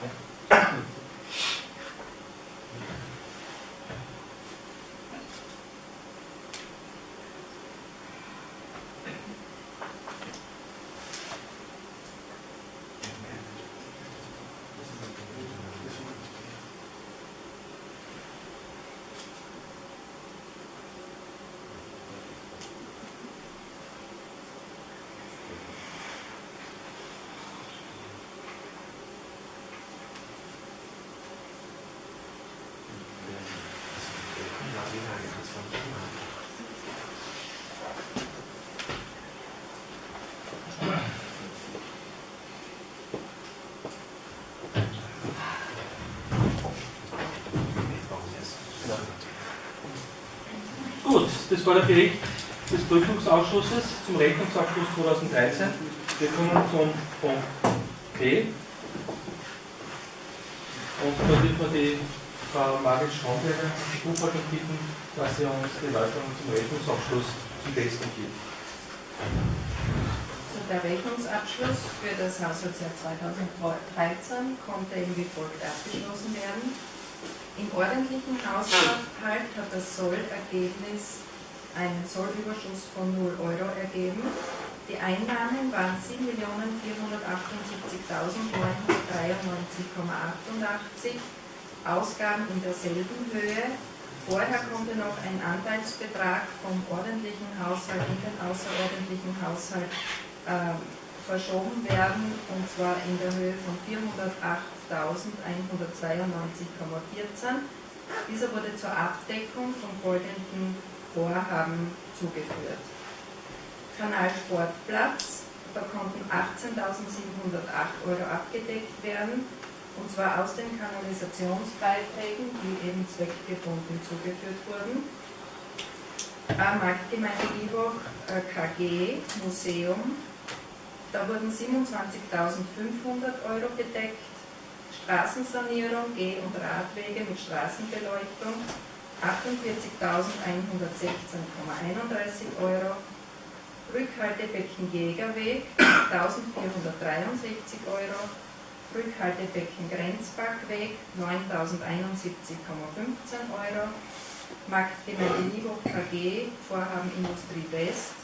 Gut, das war der Bericht des Prüfungsausschusses zum Rechnungsabschluss 2013. Wir kommen zum Punkt B. Und da wird man die Frau Margit Schraumberger, die Buchhaltung bitten, dass sie uns die Erläuterung zum Rechnungsabschluss zum Testen gibt. Der Rechnungsabschluss für das Haushaltsjahr 2013 konnte eben wie folgt abgeschlossen werden. Im ordentlichen Haushalt hat das Sollergebnis einen Sollüberschuss von 0 Euro ergeben. Die Einnahmen waren 7.478.993,88, Ausgaben in derselben Höhe. Vorher konnte noch ein Anteilsbetrag vom ordentlichen Haushalt in den außerordentlichen Haushalt äh, verschoben werden, und zwar in der Höhe von 408.192,14. Dieser wurde zur Abdeckung von folgenden Vorhaben zugeführt. Kanalsportplatz, da konnten 18.708 Euro abgedeckt werden, und zwar aus den Kanalisationsbeiträgen, die eben zweckgebunden zugeführt wurden. Marktgemeinde Iwoch KG Museum da wurden 27.500 Euro gedeckt, Straßensanierung, Geh- und Radwege mit Straßenbeleuchtung 48.116,31 Euro, Rückhaltebecken Jägerweg 1.463 Euro, Rückhaltebecken Grenzbackweg 9.071,15 Euro, Marktgemeinde Liebhoff KG, Vorhaben Industrie West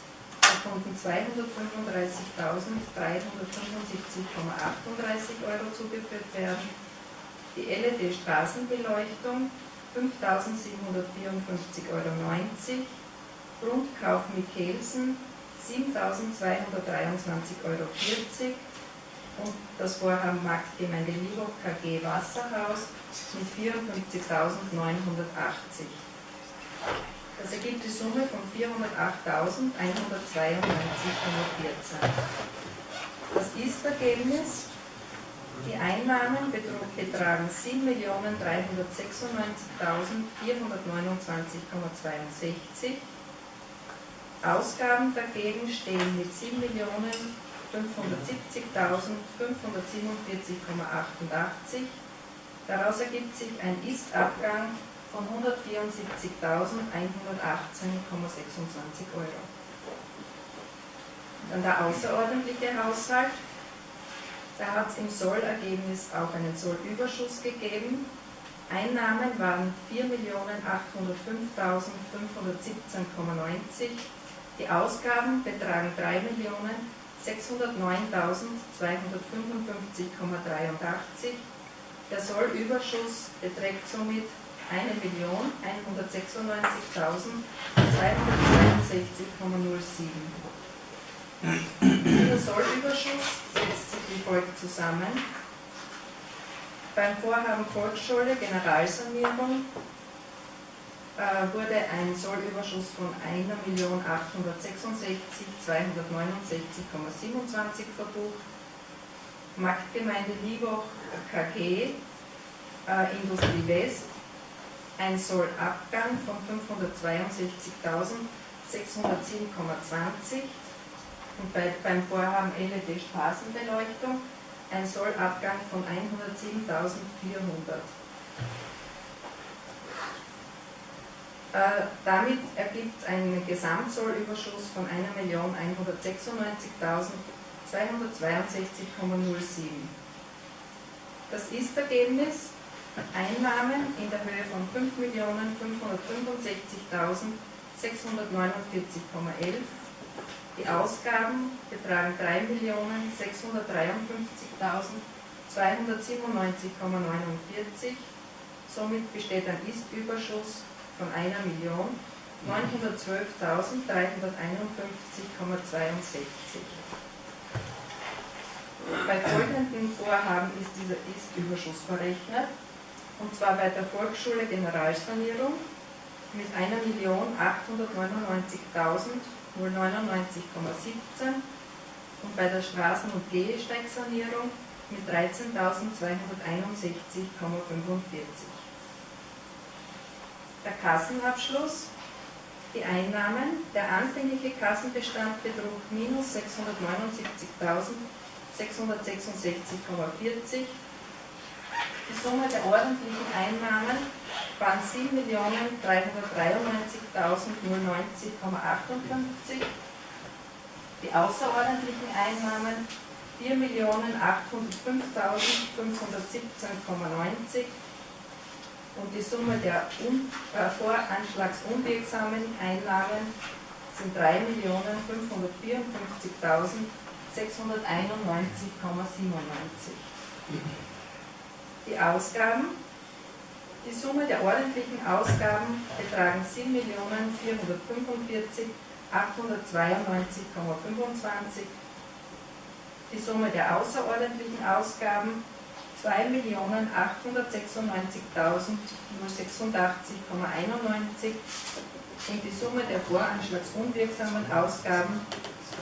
konnten 235.375,38 Euro zugeführt werden. Die LED-Straßenbeleuchtung 5.754,90 Euro. Grundkauf Mikkelsen 7.223,40 Euro. Und das Vorhaben Marktgemeinde Liebhoff KG Wasserhaus mit 54.980. Das ergibt die Summe von 408.192,14. Das Ist-Ergebnis, die Einnahmen betragen 7.396.429,62. Ausgaben dagegen stehen mit 7.570.547,88. Daraus ergibt sich ein Ist-Abgang von 174.118,26 Euro. Dann der außerordentliche Haushalt. Da hat es im Sollergebnis auch einen Sollüberschuss gegeben. Einnahmen waren 4.805.517,90. Die Ausgaben betragen 3.609.255,83. Der Sollüberschuss beträgt somit 1.196.262,07. Dieser Sollüberschuss wie folgt zusammen. Beim Vorhaben Volksschule Generalsanierung äh, wurde ein Sollüberschuss von 1.866.269,27 verbucht. Marktgemeinde Liegoch KG äh, Industrie West ein Sollabgang von 562.607,20. und bei, beim Vorhaben LED Straßenbeleuchtung ein Sollabgang von 107.400. Äh, damit ergibt es einen Gesamtzollüberschuss von 1.196.262,07. Das Ist-Ergebnis Einnahmen in der Höhe von 5.565.649,11. Die Ausgaben betragen 3.653.297,49. Somit besteht ein Ist-Überschuss von 1.912.351,62. Bei folgenden Vorhaben ist dieser Ist-Überschuss verrechnet, und zwar bei der Volksschule Generalsanierung mit 1.899.099,17 und bei der Straßen- und Gehsteigsanierung mit 13.261,45. Der Kassenabschluss. Die Einnahmen. Der anfängliche Kassenbestand betrug minus 679.666,40. Die Summe der ordentlichen Einnahmen waren 7.393.090,58. Die außerordentlichen Einnahmen 4.805.517,90 und die Summe der un, äh, voranschlagsunwirksamen Einnahmen sind 3.554.691,97. Die Ausgaben, die Summe der ordentlichen Ausgaben betragen 7.044.892,25. Die Summe der außerordentlichen Ausgaben 2.896.086,91 und die Summe der voranschlagsunwirksamen Ausgaben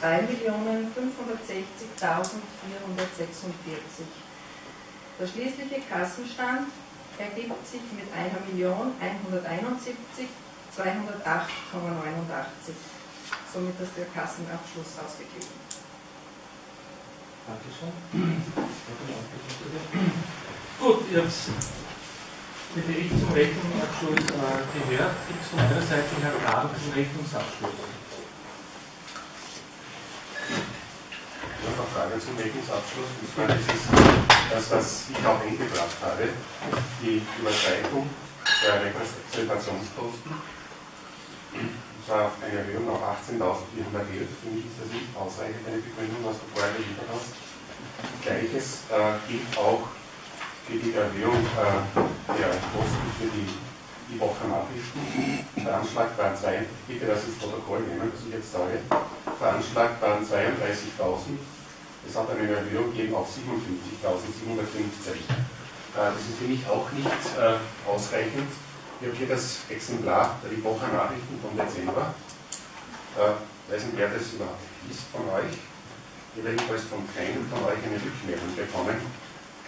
3.560.446. Der schließliche Kassenstand ergibt sich mit 1.171.208,89. Somit ist der Kassenabschluss ausgeglichen. Dankeschön. Gut, ihr habt den Bericht zum Rechnungsabschluss äh, gehört. Gibt es von eurer Seite noch Fragen zum Rechnungsabschluss? Ich habe eine Frage zum Rechnungsabschluss. Und zwar das ist das, was ich auch eingebracht habe, die Überschreitung der Repräsentationskosten. Und zwar auf eine Erhöhung auf 18.411. Für mich ist das nicht ausreichend, eine Begründung, was du vorher geliefert hast. Gleiches äh, gilt auch für die Erhöhung äh, der Kosten für die, die Wochenachrichten. Veranschlagt waren zwei, bitte das ins Protokoll nehmen, was ich jetzt sage. Veranschlagt waren 32.000. Es hat eine Erhöhung gegeben auf 57.715. Äh, das ist für mich auch nicht äh, ausreichend. Ich habe hier das Exemplar der Woche Nachrichten vom Dezember. Äh, weiß nicht, wer das überhaupt ist von euch. Ich habe jedenfalls von keinem von euch eine Rückmeldung bekommen.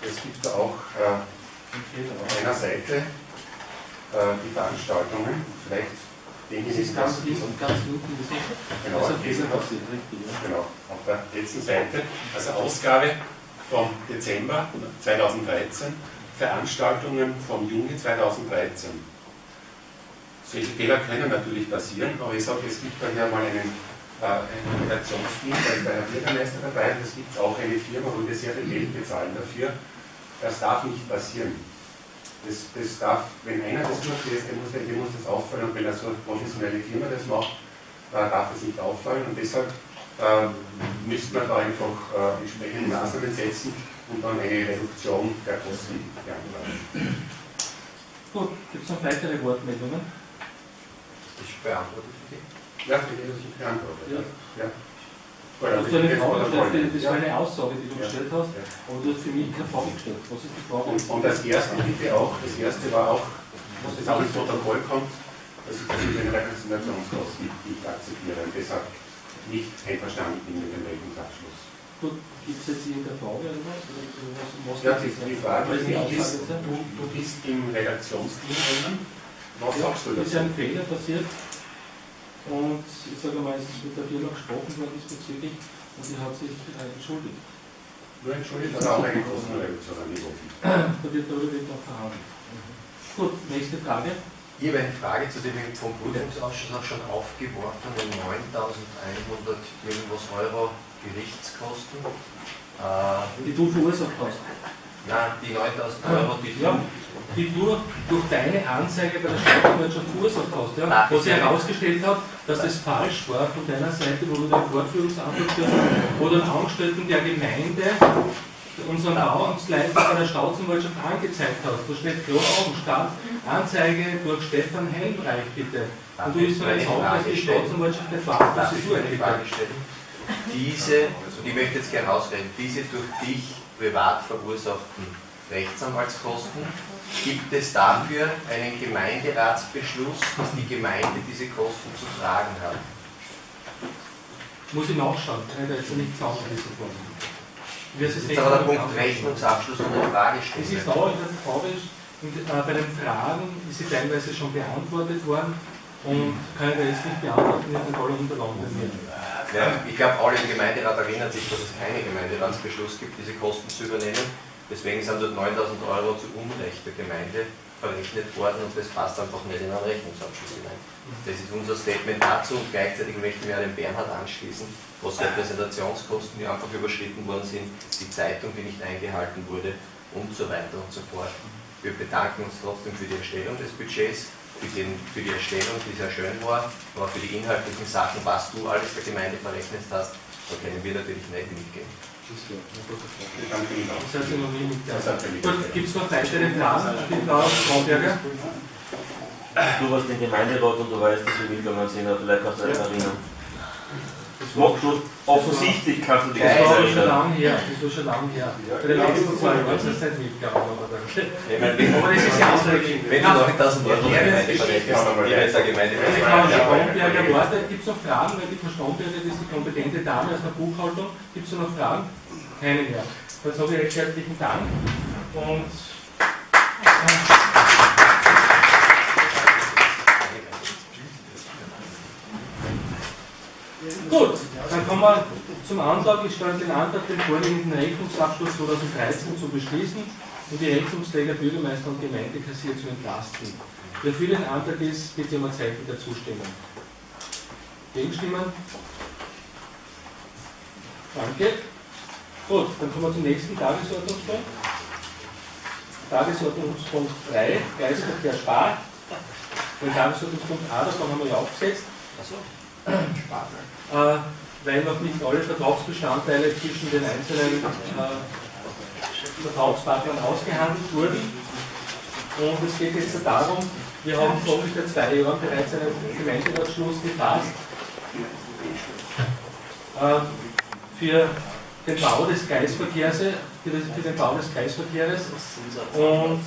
Es gibt da auch auf einer Seite die Veranstaltungen. Vielleicht denke ich, Das ist ganz, ist ganz unten. Genau, richtig, ja. Genau, der letzten Seite. Also Ausgabe vom Dezember 2013, Veranstaltungen vom Juni 2013. Solche Fehler können natürlich passieren, aber ich sage, es gibt daher mal einen, äh, ein Redaktionsteam, da ist der Herr Bürgermeister dabei, und es gibt auch eine Firma, wo wir sehr viel Geld bezahlen dafür. Das darf nicht passieren. Das, das darf, wenn einer das durchlässt, dem muss, dem muss das auffallen, und wenn er so eine professionelle Firma das macht, äh, darf das nicht auffallen. Und deshalb äh, müsste man da einfach äh, entsprechende Maßnahmen setzen und dann eine Reduktion der Kosten beantragen. Gut, gibt es noch weitere Wortmeldungen? Ich beantworte für dich. Ja, bitte, dass ich beantworte. Ja. Ja. Du hast eine Frage gestellt, das war eine Aussage, die du Ja. gestellt hast, aber du hast für mich keine Frage gestellt. Was ist die Frage? Und, und das erste bitte auch, das erste war auch, was jetzt auch ins Protokoll kommt, dass ich das mit den Repräsentationskosten nicht akzeptiere und deshalb nicht einverstanden bin mit dem Rechnungsabschluss. Gut, gibt es jetzt irgendeine Frage oder was? Was, Ja, die, die Frage ist, die ist du, du bist im Redaktionsteam drinnen. Was sagst du Ist dazu? ein Fehler passiert? Und ich sage mal, es ist mit der Firma gesprochen worden diesbezüglich und die hat sich äh, entschuldigt. Nur entschuldigt, dass auch eine Kostenreduktion angeboten. Da wird darüber noch verhandelt. Gut, nächste Frage. Ich habe eine Frage zu dem vom Prüfungsausschuss auch schon aufgeworfenen 9.100 irgendwas Euro Gerichtskosten. Äh, Die du verursacht hast. nein, die 9.000 Euro, die Ja, die du durch deine Anzeige bei der Staatsanwaltschaft verursacht hast, ja, Ah, wo sie bitte. herausgestellt hat, dass das falsch war von deiner Seite, wo du den Fortführungsantrag du einen Angestellten der Gemeinde unseren Bauamtsleiter bei der Staatsanwaltschaft angezeigt hast. Da steht klar oben Stadt, Anzeige durch Stefan Helmreich, bitte. Und du bist bereits auch, dass die Staatsanwaltschaft eine Frage stellen? Diese, und ich möchte jetzt gerne ausreden, diese durch dich privat verursachten Rechtsanwaltskosten, gibt es dafür einen Gemeinderatsbeschluss, dass die Gemeinde diese Kosten zu tragen hat? Muss ich nachschauen, ich da jetzt nicht sagen, wie es ist ist aber der Punkt Rechnungsabschluss und eine Es ist auch in der Frage, und, äh, bei den Fragen ist sie teilweise schon beantwortet worden und kann ich jetzt nicht beantworten, nicht in alle Unterlagen mir. Ja, ich glaube, alle im Gemeinderat erinnern sich, dass es keinen Gemeinderatsbeschluss gibt, diese Kosten zu übernehmen. Deswegen sind dort 9000 Euro zu Unrecht der Gemeinde verrechnet worden und das passt einfach nicht in einen Rechnungsabschluss hinein. Das ist unser Statement dazu und gleichzeitig möchte ich mich an den Bernhard anschließen, was Repräsentationskosten, die einfach überschritten worden sind, die Zeitung, die nicht eingehalten wurde und so weiter und so fort. Wir bedanken uns trotzdem für die Erstellung des Budgets, für, den, für die Erstellung, die sehr schön war, aber für die inhaltlichen Sachen, was du alles der Gemeinde verrechnet hast, da können wir natürlich nicht mitgehen. Auch. Gut, gibt es noch weitere Fragen? Da Frauberger? Du warst den Gemeinderat und du weißt, dass wir mitgegangen sind, aber vielleicht kannst du dich erinnern. Das macht schon offensichtlich, kannst du dich Das war schon lange her. Das war schon lange her. Bei den letzten zwei Jahren ist das nicht mitgegangen. Aber wenn, Aber das ist ja ausreichend. wenn du 9000 Euro der Gemeinde verrechnest, die jetzt der Gemeinde Die Frau Stromberger wartet. Gibt es noch Fragen? Weil die Frau Stromberger das ist die kompetente Dame aus der Buchhaltung. Gibt es noch Fragen? Keine mehr. Dann sage ich recht herzlichen Dank. Und Gut, dann kommen wir zum Antrag. Ich stelle den Antrag, den vorliegenden Rechnungsabschluss 2013 zu beschließen und die Rechnungsträger Bürgermeister und Gemeindekassier zu entlasten. Wer für den Antrag ist, bitte um ein Zeichen der Zustimmung. Gegenstimmen? Danke. Gut, dann kommen wir zum nächsten Tagesordnungspunkt. Tagesordnungspunkt 3, Kreisverkehr Spar. Den Tagesordnungspunkt A, davon haben wir ja aufgesetzt. Äh, weil noch nicht alle Vertragsbestandteile zwischen den einzelnen äh, Vertragspartnern ausgehandelt wurden. Und es geht jetzt darum, wir haben vor ungefähr zwei Jahren bereits einen Gemeinderatschluss gefasst äh, für den Bau des Kreisverkehrs, für, den Bau des Kreisverkehrs. Und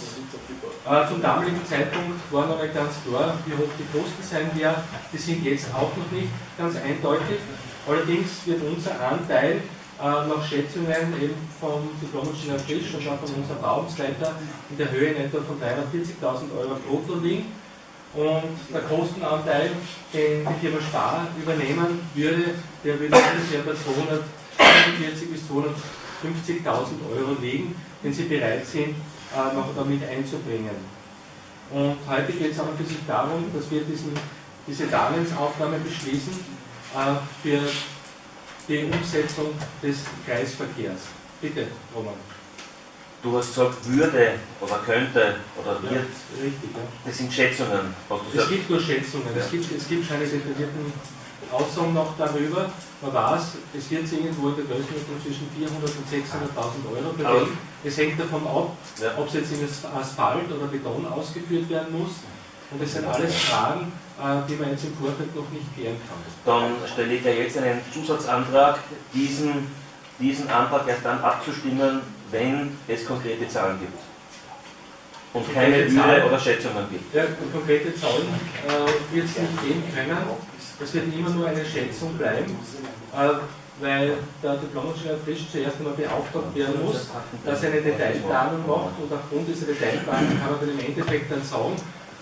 äh, zum damaligen Zeitpunkt war noch nicht ganz klar, wie hoch die Kosten sein werden. Die sind jetzt auch noch nicht ganz eindeutig. Allerdings wird unser Anteil äh, nach Schätzungen eben vom Diplom-Ingenieur Frisch und auch von unserem Bauamtsleiter in der Höhe in etwa von 340.000 Euro brutto liegen. Und der Kostenanteil, den die Firma Spar übernehmen würde, der würde ungefähr bei 245 bis 250.000 Euro liegen, den sie bereit sind, äh, noch damit einzubringen. Und heute geht es auch ein bisschen darum, dass wir diesen, diese Darlehensaufnahme beschließen äh, für die Umsetzung des Kreisverkehrs. Bitte, Roman. Du hast gesagt, würde oder könnte oder wird. Richtig, ja. Das sind Schätzungen, Es gibt nur Schätzungen, es gibt, es gibt keine detaillierten Aussagen noch darüber. Man weiß, es wird irgendwo in der Größenordnung zwischen 400.000 und 600.000 Euro bewegen. Es hängt davon ab, Ja. ob es jetzt in Asphalt oder Beton ausgeführt werden muss. Und das sind alles Fragen, äh, die man jetzt im Vorfeld noch nicht klären kann. Dann stelle ich dir jetzt einen Zusatzantrag, diesen, diesen Antrag erst dann abzustimmen, wenn es konkrete Zahlen gibt. Und keine Zahlen? Oder Schätzungen gibt. Ja, konkrete Zahlen äh, wird es nicht geben können. Es wird immer nur eine Schätzung bleiben, äh, weil der Diplomingenieur Frisch zuerst einmal beauftragt werden muss, dass er eine Detailplanung macht und aufgrund dieser Detailplanung kann man dann im Endeffekt dann sagen,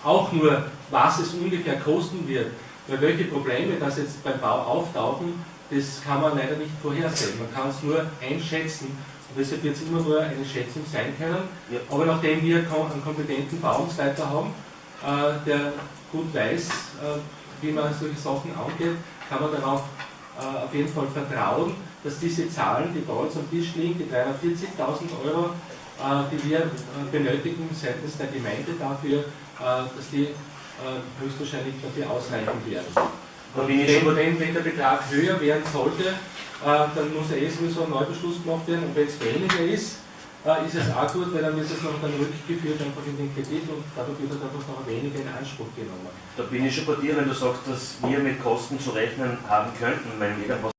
auch nur, was es ungefähr kosten wird, Weil welche Probleme das jetzt beim Bau auftauchen, das kann man leider nicht vorhersehen. Man kann es nur einschätzen. Und deshalb wird es immer nur eine Schätzung sein können. Aber nachdem wir einen kompetenten Bauungsleiter haben, äh, der gut weiß, äh, wie man solche Sachen angeht, kann man darauf äh, auf jeden Fall vertrauen, dass diese Zahlen, die bei uns am Tisch liegen, die 340.000 Euro, äh, die wir äh, benötigen seitens der Gemeinde dafür, äh, dass die äh, höchstwahrscheinlich dafür ausreichen werden. Und wenn, wenn, der Betrag höher werden sollte, dann muss ja eh sowieso ein Neubeschluss gemacht werden. Und wenn es weniger ist, äh, ist es auch gut, weil dann wird es noch dann rückgeführt einfach in den Kredit und dadurch wird halt einfach noch weniger in Anspruch genommen. Da bin ich schon bei dir, wenn du sagst, dass wir mit Kosten zu rechnen haben könnten, wenn irgendwas